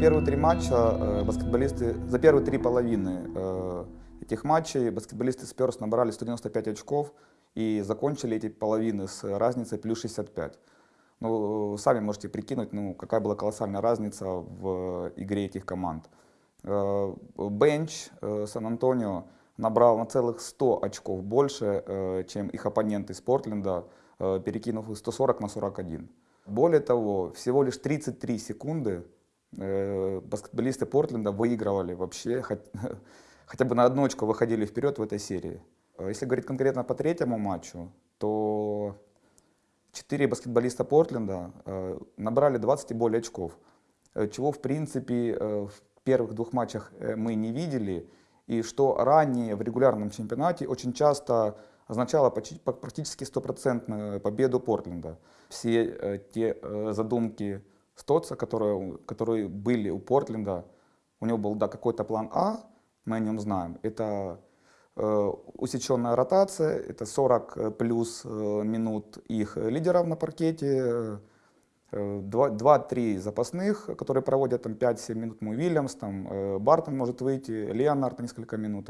первые три матча э, баскетболисты, за первые три половины э, этих матчей баскетболисты Спёрс набрали 195 очков и закончили эти половины с разницей плюс 65. Ну, сами можете прикинуть, ну, какая была колоссальная разница в игре этих команд. Э, бенч э, Сан-Антонио набрал на целых 100 очков больше, э, чем их оппоненты из Портленда, перекинув их 140 на 41. Более того, всего лишь 33 секунды баскетболисты Портленда выигрывали вообще, хотя бы на одну очку выходили вперед в этой серии. Если говорить конкретно по третьему матчу, то четыре баскетболиста Портленда набрали 20 и более очков, чего в принципе в первых двух матчах э, мы не видели, и что ранее в регулярном чемпионате очень часто означало практически стопроцентную победу Портленда. Все э, те э, задумки Стоца, которые, которые были у Портленда, у него был да, какой-то план А, мы о нем знаем. Это э, усеченная ротация, это 40 плюс минут их лидеров на паркете, 2-3 запасных, которые проводят там 5-7 минут, Му Вильямс, там, э, Бартон может выйти, Леонард несколько минут.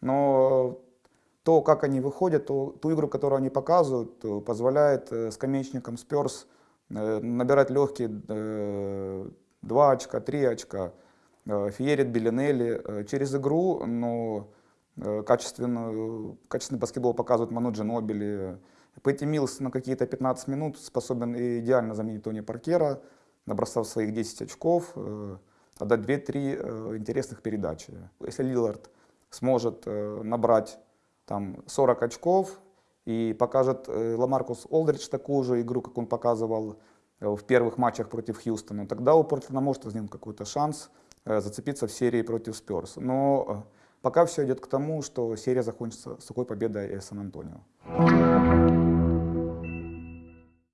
Но то, как они выходят, то, ту игру, которую они показывают, э, позволяет э, скамеечникам Спёрс набирать легкие 2 очка, 3 очка, феерит Белинелли через игру, но качественный, качественный баскетбол показывают Ману Джинобили, Пэтти Милс на какие-то 15 минут способен идеально заменить Тони Паркера, набросав своих 10 очков, э, отдать 2-3 э, интересных передачи. Если Лилард сможет э, набрать там 40 очков и покажет Ламаркус Олдридж такую же игру, как он показывал в первых матчах против Хьюстона, тогда у Портлина может возникнуть какой-то шанс зацепиться в серии против Сперс. Но пока все идет к тому, что серия закончится сухой победой Сан-Антонио.